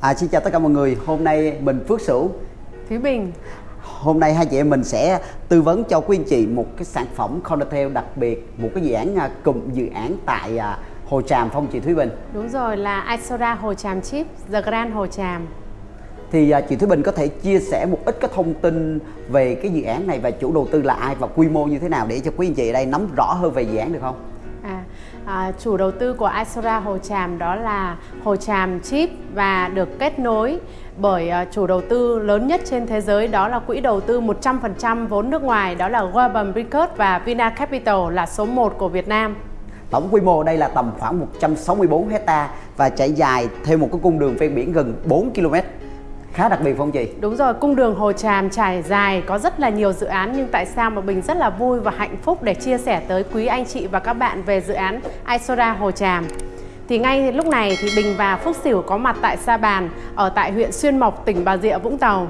À, xin chào tất cả mọi người, hôm nay mình Phước Sửu. Thúy Bình. Hôm nay hai chị em mình sẽ tư vấn cho quý anh chị một cái sản phẩm Condotel đặc biệt Một cái dự án à, cụm dự án tại à, Hồ Tràm Phong chị Thúy Bình? Đúng rồi là Isoda Hồ Tràm Chip, The Grand Hồ Tràm. Thì à, chị Thúy Bình có thể chia sẻ một ít cái thông tin về cái dự án này Và chủ đầu tư là ai và quy mô như thế nào để cho quý anh chị ở đây nắm rõ hơn về dự án được không? À, à, chủ đầu tư của Isora Hồ Tràm đó là Hồ Tràm Chip và được kết nối bởi à, chủ đầu tư lớn nhất trên thế giới đó là quỹ đầu tư 100% vốn nước ngoài đó là Warburg Pincus và Vina Capital là số 1 của Việt Nam. Tổng quy mô đây là tầm khoảng 164 hecta và chạy dài theo một cái cung đường ven biển gần 4 km khá đặc biệt không chị? Đúng rồi, cung đường Hồ Tràm trải dài có rất là nhiều dự án nhưng tại sao mà Bình rất là vui và hạnh phúc để chia sẻ tới quý anh chị và các bạn về dự án Isora Hồ Tràm. Thì ngay lúc này thì Bình và Phúc Sửu có mặt tại Sa Bàn ở tại huyện Xuyên Mộc, tỉnh Bà Rịa, Vũng Tàu.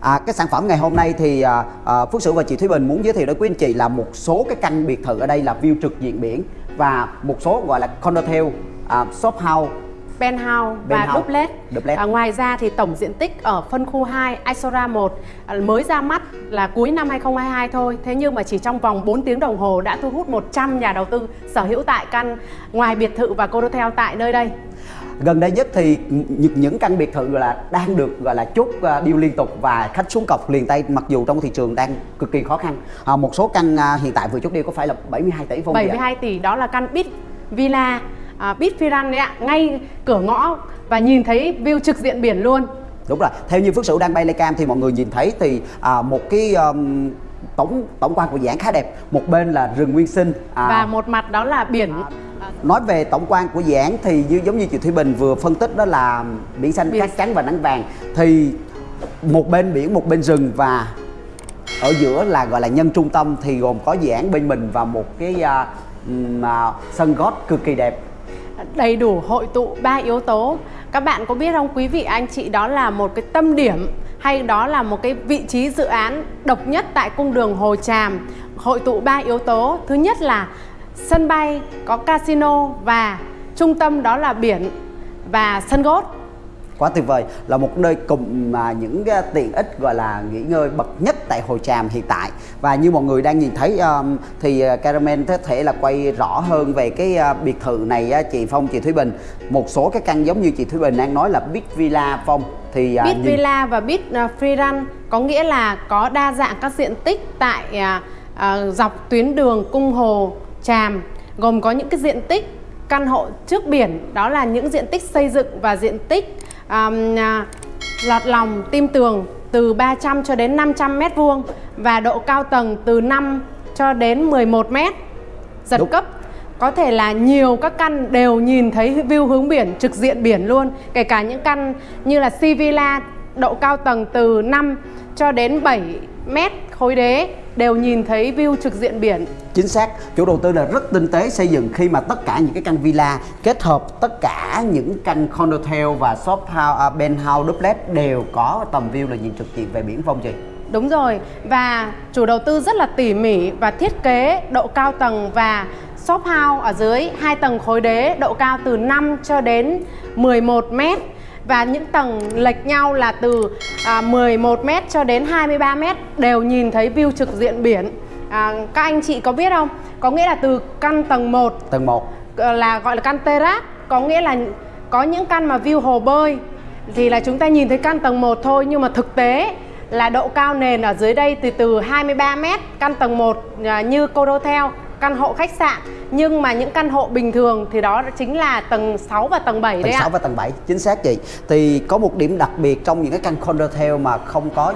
À, cái sản phẩm ngày hôm nay thì à, à, Phước Sửu và chị Thúy Bình muốn giới thiệu đến quý anh chị là một số cái căn biệt thự ở đây là view trực diện biển và một số gọi là condotel, à, shop house penthouse và Penthouse, duplex. duplex. À, ngoài ra thì tổng diện tích ở phân khu 2 Isora 1 à, mới ra mắt là cuối năm 2022 thôi. Thế nhưng mà chỉ trong vòng 4 tiếng đồng hồ đã thu hút 100 nhà đầu tư sở hữu tại căn ngoài biệt thự và condotel tại nơi đây. gần đây nhất thì những căn biệt thự là đang được gọi là chốt à, deal liên tục và khách xuống cọc liền tay mặc dù trong thị trường đang cực kỳ khó khăn à, một số căn à, hiện tại vừa chốt deal có phải là 72 tỷ không chị ạ? 72 tỷ đó là căn Bit Villa à, Bit Firan đấy ạ, ngay cửa ngõ và nhìn thấy view trực diện biển luôn. đúng rồi theo như phước sửu đang bay lay cam thì mọi người nhìn thấy thì à, một cái um, tổng tổng quan của dự án khá đẹp. Một bên là rừng nguyên sinh à, Và một mặt đó là biển. Nói về tổng quan của dự án thì như giống như chị thúy bình vừa phân tích đó là biển xanh Biển- cát trắng và nắng vàng. Thì một bên biển một bên rừng và ở giữa là gọi là nhân trung tâm thì gồm có dự án bên mình và một cái à, ừm, à, sân gót cực kỳ đẹp đầy đủ hội tụ ba yếu tố. Các bạn có biết không? Quý vị, anh chị, đó là một cái tâm điểm hay đó là một cái vị trí dự án độc nhất tại cung đường Hồ Tràm. Hội tụ ba yếu tố. Thứ nhất là sân bay có casino và trung tâm đó là biển và sân golf quá tuyệt vời. Là một nơi cùng mà những cái tiện ích gọi là nghỉ ngơi bậc nhất tại Hồ Tràm hiện tại. Và như mọi người đang nhìn thấy um, thì uh, Caramel có thể là quay rõ hơn về cái uh, biệt thự này uh, chị Phong chị Thúy Bình. Một số cái căn giống như chị Thúy Bình đang nói là Big Villa Phong thì uh, Bit nhìn- Villa và Bit uh, Free Run có nghĩa là có đa dạng các diện tích tại à, à, dọc tuyến đường Cung Hồ Tràm gồm có những cái diện tích căn hộ trước biển đó là những diện tích xây dựng và diện tích um, lọt lòng tim tường từ 300 cho đến 500 mét vuông và độ cao tầng từ 5 cho đến 11 mét giật Đúng. cấp có thể là nhiều các căn đều nhìn thấy view hướng biển trực diện biển luôn kể cả những căn như là Si Villa độ cao tầng từ 5 cho đến 7 mét khối đế đều nhìn thấy view trực diện biển. Chính xác chủ đầu tư là rất tinh tế xây dựng khi mà tất cả những cái căn villa kết hợp tất cả những căn condotel và shop house, uh, penthouse duplex đều có tầm view là nhìn trực diện về biển Phong chị? Đúng rồi và chủ đầu tư rất là tỉ mỉ và thiết kế độ cao tầng và shop house ở dưới hai tầng khối đế độ cao từ 5 cho đến 11 mét và những tầng lệch nhau là từ à, 11 mét cho đến 23 mét đều nhìn thấy view trực diện biển. À, các anh chị có biết không? Có nghĩa là từ căn tầng 1 tầng 1 Ờ, là gọi là căn terrace có nghĩa là có những căn mà view hồ bơi thì là chúng ta nhìn thấy căn tầng 1 thôi nhưng mà thực tế là độ cao nền ở dưới đây từ từ 23 m căn tầng 1 à, như Codotel căn hộ khách sạn nhưng mà những căn hộ bình thường thì đó chính là tầng 6 và tầng 7 tầng đấy 6 ạ. và tầng 7 chính xác chị thì có một điểm đặc biệt trong những cái căn condotel mà không có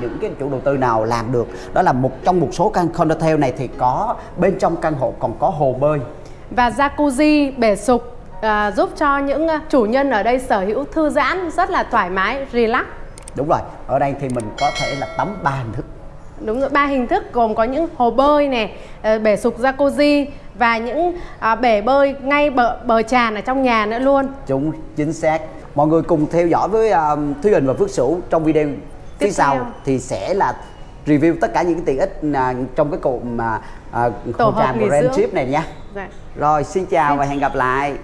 những cái chủ đầu tư nào làm được đó là một trong một số căn condotel này thì có bên trong căn hộ còn có hồ bơi Và jacuzzi bể sục à, giúp cho những à, chủ nhân ở đây sở hữu thư giãn rất là thoải mái, relax. đúng rồi ở đây thì mình có thể là tắm ba hình thức Đúng rồi, ba hình thức gồm có những hồ bơi này, ờ, bể sục jacuzzi và những à, bể bơi ngay bờ bờ tràn ở trong nhà nữa luôn. chúng chính xác mọi người cùng theo dõi với uh, Thúy Bình và Phước Sửu trong video phía Tiếp sau theo. thì sẽ là review tất cả những cái tiện ích à, trong cái cụm mà uh, Tổ Hồ hợp. Trip này nha Dạ. rồi xin chào và hẹn gặp lại